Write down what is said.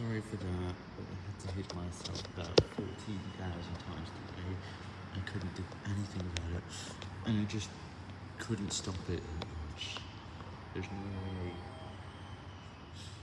sorry for that, but I had to hit myself about 14,000 times today. I couldn't do anything about it, and I just couldn't stop it. There's no